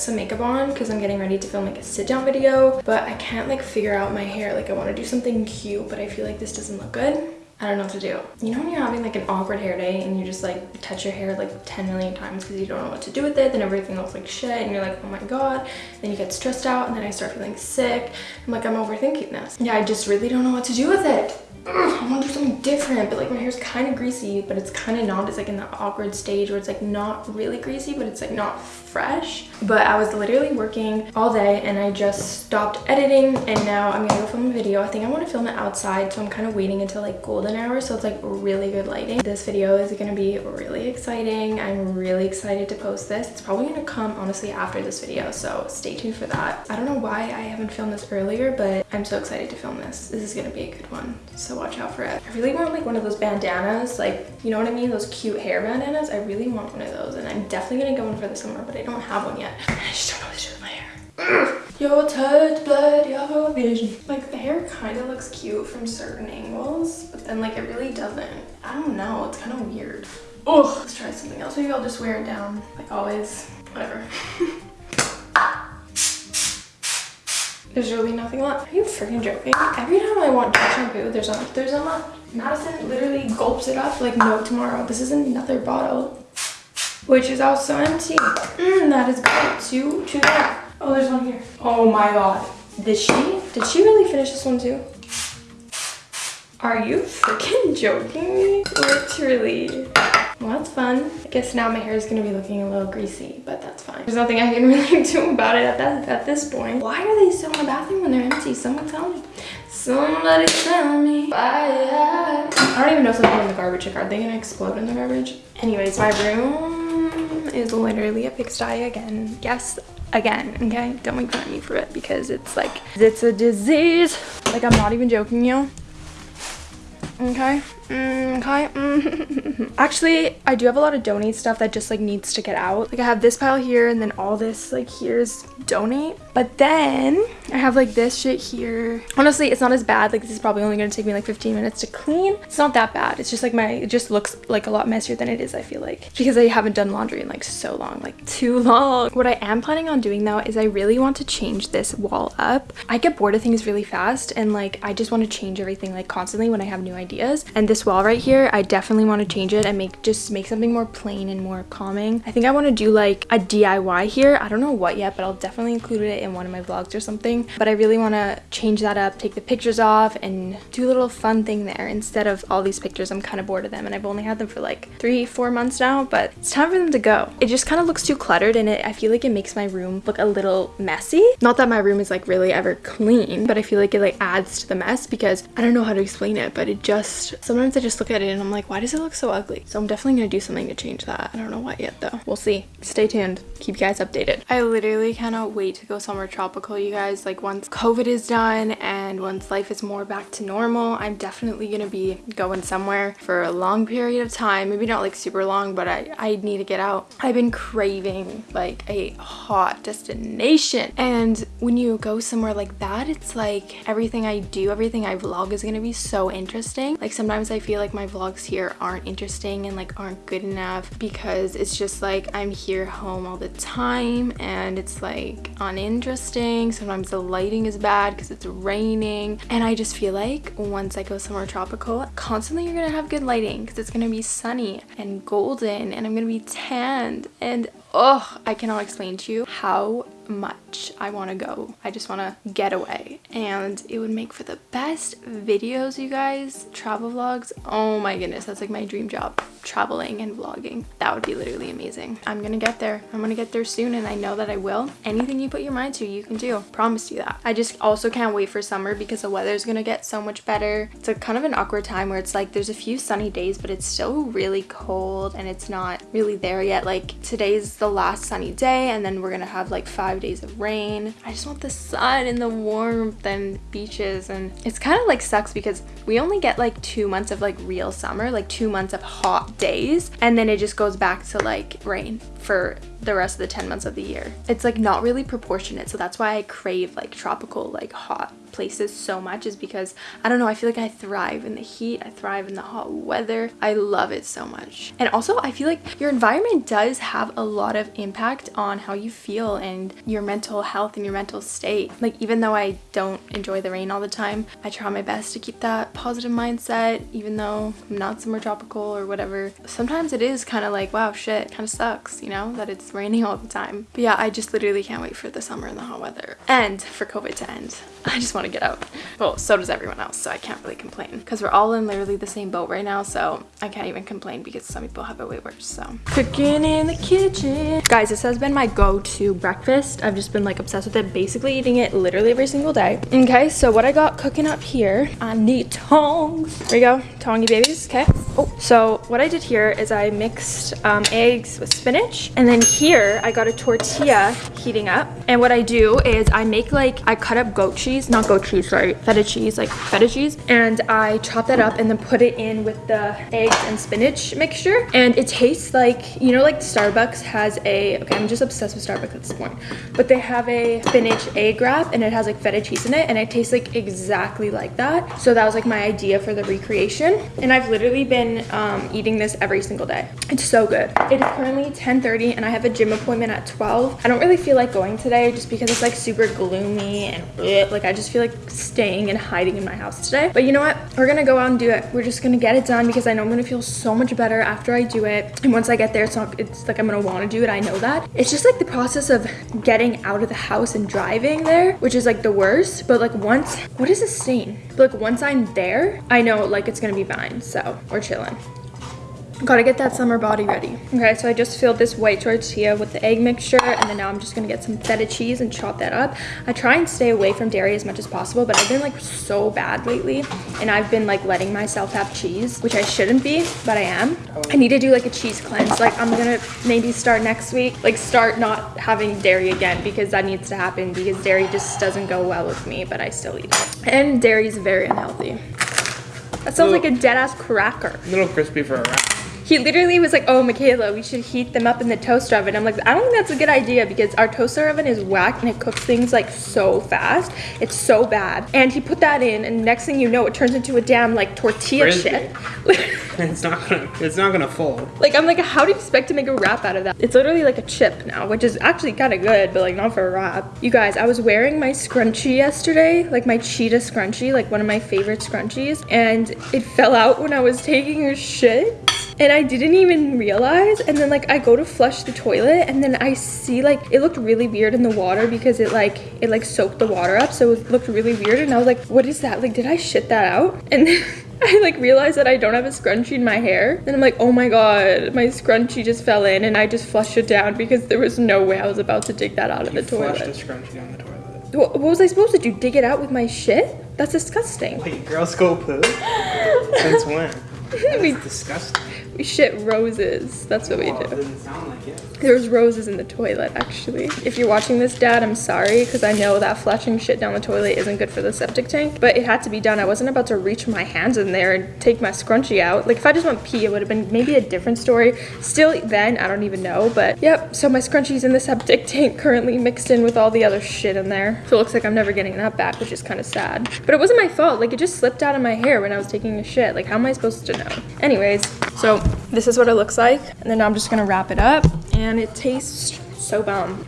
some makeup on because I'm getting ready to film like a sit down video. But I can't like figure out my hair. Like I want to do something cute, but I feel like this doesn't look good. I don't know what to do. You know when you're having like an awkward hair day and you just like touch your hair like 10 million times because you don't know what to do with it, then everything looks like shit and you're like, oh my god. Then you get stressed out and then I start feeling sick. I'm like, I'm overthinking this. Yeah, I just really don't know what to do with it. I want to do something different, but like my hair's kind of greasy, but it's kind of not. It's like in that awkward stage where it's like not really greasy, but it's like not fresh. But I was literally working all day and I just stopped editing and now I'm gonna go film a video. I think I want to film it outside, so I'm kind of waiting until like golden hour, so it's like really good lighting. This video is gonna be really exciting. I'm really excited to post this. It's probably gonna come honestly after this video, so stay tuned for that. I don't know why I haven't filmed this earlier, but I'm so excited to film this. This is gonna be a good one. So watch out for it. I really want like one of those bandanas, like, you know what I mean? Those cute hair bandanas. I really want one of those and I'm definitely gonna go in for the summer, but I don't have one yet. I just don't Your blood, your vision. Like the hair kind of looks cute from certain angles, but then like it really doesn't. I don't know, it's kind of weird. Oh, let's try something else. Maybe I'll just wear it down like always, whatever. There's really nothing left. Are you freaking joking? Every time I want shampoo, there's not. There's not. Madison literally gulps it up like no tomorrow. This is another bottle, which is also empty. Mm, that is good. Two, two there. Oh, there's one here. Oh my god. Did she? Did she really finish this one too? Are you freaking joking me? Literally. Well, that's fun. I guess now my hair is going to be looking a little greasy, but that's fine. There's nothing I can really do about it at, that, at this point. Why are they still in the bathroom when they're empty? Someone tell me. Somebody tell me. I don't even know if something in the garbage. Like, are they going to explode in the garbage? Anyways, my room is literally a pigsty again. Yes, again okay? Don't make fun of me for it because it's like it's a disease. Like i'm not even joking you okay Mm, okay. Mm. Actually, I do have a lot of donate stuff that just like needs to get out. Like I have this pile here and then all this like here's donate. But then I have like this shit here. Honestly, it's not as bad. Like this is probably only going to take me like 15 minutes to clean. It's not that bad. It's just like my, it just looks like a lot messier than it is, I feel like. Because I haven't done laundry in like so long, like too long. What I am planning on doing though is I really want to change this wall up. I get bored of things really fast and like I just want to change everything like constantly when I have new ideas. And this wall right here i definitely want to change it and make just make something more plain and more calming. I think i want to do like a diy here. I don't know what yet but i'll definitely include it in one of my vlogs or something. But i really want to change that up take the pictures off and do a little fun thing there instead of all these pictures. I'm kind of bored of them and i've only had them for like three four months now but it's time for them to go. It just kind of looks too cluttered and it i feel like it makes my room look a little messy. Not that my room is like really ever clean but i feel like it like adds to the mess because i don't know how to explain it but it just sometimes i just look at it and I'm like, why does it look so ugly? So I'm definitely gonna do something to change that. I don't know what yet though. We'll see. Stay tuned. Keep you guys updated. I literally cannot wait to go somewhere tropical, you guys. Like once COVID is done and once life is more back to normal, I'm definitely gonna be going somewhere for a long period of time. Maybe not like super long, but I, I need to get out. I've been craving like a hot destination. And when you go somewhere like that, it's like everything I do, everything I vlog is gonna be so interesting. Like sometimes I feel like my vlogs here aren't interesting and like aren't good enough because it's just like I'm here home all the time and it's like uninteresting. Sometimes the lighting is bad because it's raining and I just feel like once I go somewhere tropical, constantly you're gonna have good lighting because it's gonna be sunny and golden and I'm gonna be tanned and oh, I cannot explain to you how much I want to go. I just want to get away. And it would make for the best videos you guys. Travel vlogs. Oh my goodness that's like my dream job. Traveling and vlogging. That would be literally amazing. I'm gonna get there. I'm gonna get there soon and I know that I will. Anything you put your mind to you can do. Promise you that. I just also can't wait for summer because the weather is gonna get so much better. It's a kind of an awkward time where it's like there's a few sunny days but it's still really cold and it's not really there yet. Like today's the last sunny day and then we're gonna have like five five days of rain. I just want the sun and the warmth and beaches and it's kind of like sucks because we only get like two months of like real summer, like two months of hot days and then it just goes back to like rain for the rest of the 10 months of the year. It's like not really proportionate. So that's why I crave like tropical, like hot places so much is because I don't know, I feel like I thrive in the heat, I thrive in the hot weather. I love it so much. And also I feel like your environment does have a lot of impact on how you feel and your mental health and your mental state. Like even though I don't enjoy the rain all the time, I try my best to keep that positive mindset even though I'm not somewhere tropical or whatever. Sometimes it is kind of like, wow, shit, kind of sucks, you know, that it's raining all the time. But yeah, I just literally can't wait for the summer and the hot weather and for COVID to end. I just want to get out. Well, so does everyone else, so I can't really complain because we're all in literally the same boat right now, so I can't even complain because some people have it way worse, so. Cooking in the kitchen. Guys, this has been my go-to breakfast. I've just been like obsessed with it, basically eating it literally every single day. Okay, so what I got cooking up here, I need tongs. There you go, tongy babies, okay? Oh, so what I did here is I mixed um, eggs with spinach, and then here I got a tortilla heating up. And what I do is I make like, I cut up goat cheese, not goat cheese, sorry, feta cheese, like feta cheese, and I chop that up and then put it in with the eggs and spinach mixture. And it tastes like, you know, like Starbucks has a, okay, I'm just obsessed with Starbucks at this point, but they have a spinach egg wrap and it has like feta cheese in it and it tastes like exactly like that. So that was like my idea for the recreation. And I've literally been um, eating this every single day. It's so good. It is currently 10.30 and I have a gym appointment at 12. I don't really feel like going today just because it's like super gloomy and bleh, like I just feel like staying and hiding in my house today. But you know what? We're gonna go out and do it. We're just gonna get it done because I know I'm gonna feel so much better after I do it. And once I get there, it's not, it's like I'm gonna wanna do it. I know that. It's just like the process of getting out of the house and driving there, which is like the worst. But like once, what is this stain? But like once I'm there, I know like it's gonna be fine. So we're chilling. Gotta get that summer body ready. Okay, so I just filled this white tortilla with the egg mixture and then now I'm just gonna get some feta cheese and chop that up. I try and stay away from dairy as much as possible, but I've been like so bad lately and I've been like letting myself have cheese, which I shouldn't be, but I am. I need to do like a cheese cleanse. Like I'm gonna maybe start next week, like start not having dairy again because that needs to happen because dairy just doesn't go well with me, but I still eat it. And dairy is very unhealthy. That sounds like a dead ass cracker. A little crispy for a wrap. He literally was like, oh, Michaela, we should heat them up in the toaster oven. I'm like, I don't think that's a good idea because our toaster oven is whack and it cooks things like so fast. It's so bad. And he put that in and next thing you know, it turns into a damn like tortilla Frisbee. chip. It's not gonna. It's not gonna fold. like, I'm like, how do you expect to make a wrap out of that? It's literally like a chip now, which is actually kind of good, but like not for a wrap. You guys, I was wearing my scrunchie yesterday, like my cheetah scrunchie, like one of my favorite scrunchies, and it fell out when I was taking a shit and I didn't even realize and then like I go to flush the toilet and then I see like it looked really weird in the water because it like it like soaked the water up so it looked really weird and I was like what is that like did I shit that out and then I like realized that I don't have a scrunchie in my hair and I'm like oh my god my scrunchie just fell in and I just flushed it down because there was no way I was about to dig that out of You the flushed toilet a scrunchie down the toilet. what, what was I supposed to do dig it out with my shit that's disgusting Wait, girls go poo? Since when? we, That's disgusting. We shit roses that's what we oh, do doesn't sound like it. There's roses in the toilet, actually. If you're watching this, Dad, I'm sorry, because I know that flushing shit down the toilet isn't good for the septic tank, but it had to be done. I wasn't about to reach my hands in there and take my scrunchie out. Like, if I just went pee, it would have been maybe a different story. Still, then, I don't even know, but yep, so my scrunchie's in the septic tank currently mixed in with all the other shit in there. So it looks like I'm never getting that back, which is kind of sad. But it wasn't my fault. Like, it just slipped out of my hair when I was taking a shit. Like, how am I supposed to know? Anyways, so this is what it looks like. And then I'm just gonna wrap it up and it tastes so bomb.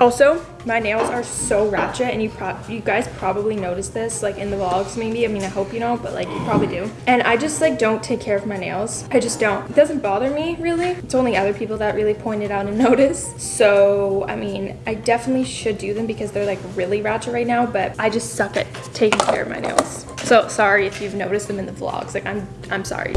Also, my nails are so ratchet and you you guys probably noticed this like in the vlogs maybe. I mean, I hope you don't, but like you probably do. And I just like don't take care of my nails. I just don't. It doesn't bother me really. It's only other people that really point it out and notice. So, I mean, I definitely should do them because they're like really ratchet right now, but I just suck at taking care of my nails. So, sorry if you've noticed them in the vlogs. Like I'm I'm sorry.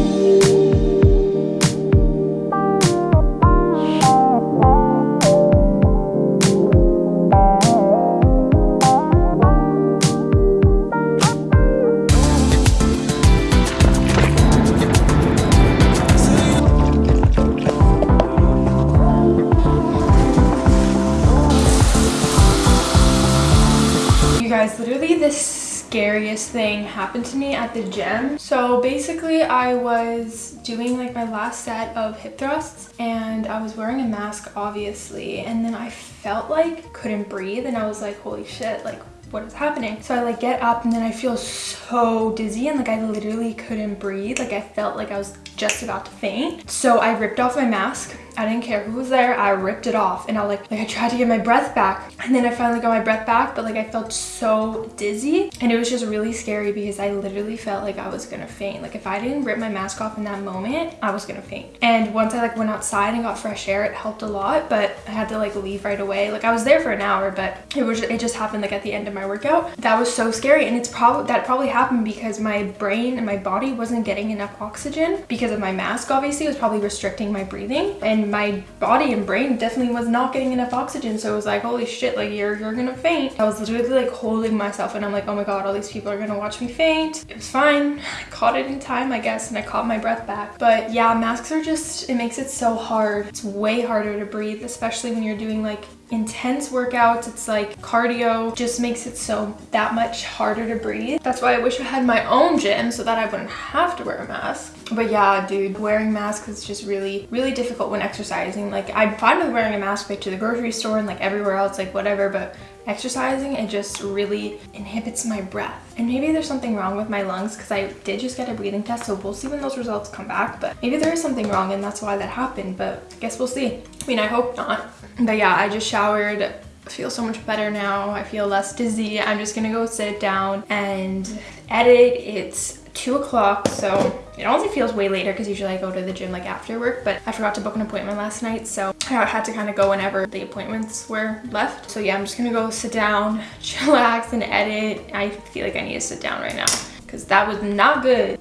You guys, literally this scariest thing happened to me at the gym. So basically I was doing like my last set of hip thrusts and I was wearing a mask obviously and then I felt like couldn't breathe and I was like holy shit like what is happening so i like get up and then i feel so dizzy and like i literally couldn't breathe like i felt like i was just about to faint so i ripped off my mask I didn't care who was there. I ripped it off and I like, like I tried to get my breath back and then I finally got my breath back, but like I felt so dizzy and it was just really scary because I literally felt like I was gonna faint. Like if I didn't rip my mask off in that moment, I was gonna faint. And once I like went outside and got fresh air, it helped a lot, but I had to like leave right away. Like I was there for an hour, but it was, it just happened like at the end of my workout. That was so scary. And it's probably, that probably happened because my brain and my body wasn't getting enough oxygen because of my mask, obviously, it was probably restricting my breathing. And my body and brain definitely was not getting enough oxygen. So it was like, holy shit, like you're, you're gonna faint. I was literally like holding myself and I'm like, oh my God, all these people are gonna watch me faint. It was fine. I caught it in time, I guess, and I caught my breath back. But yeah, masks are just, it makes it so hard. It's way harder to breathe, especially when you're doing like intense workouts. It's like cardio just makes it so that much harder to breathe. That's why I wish I had my own gym so that I wouldn't have to wear a mask. But yeah, dude, wearing masks is just really, really difficult when exercising. Like I'm fine with wearing a mask like to the grocery store and like everywhere else, like whatever, but exercising it just really inhibits my breath. And maybe there's something wrong with my lungs because i did just get a breathing test so we'll see when those results come back but maybe there is something wrong and that's why that happened but i guess we'll see. I mean i hope not. But yeah i just showered. I feel so much better now. I feel less dizzy. I'm just gonna go sit down and edit. It's two o'clock so it honestly feels way later because usually I go to the gym like after work but I forgot to book an appointment last night so I had to kind of go whenever the appointments were left. So yeah I'm just gonna go sit down chillax and edit. I feel like I need to sit down right now because that was not good.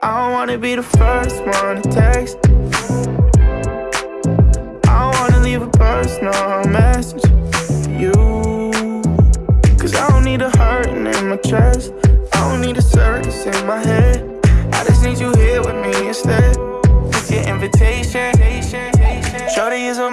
I want to be the first one to text. I want to leave a personal message. You need a hurting in my chest. I don't need a circus in my head. I just need you here with me instead. It's your invitation. Shorty is a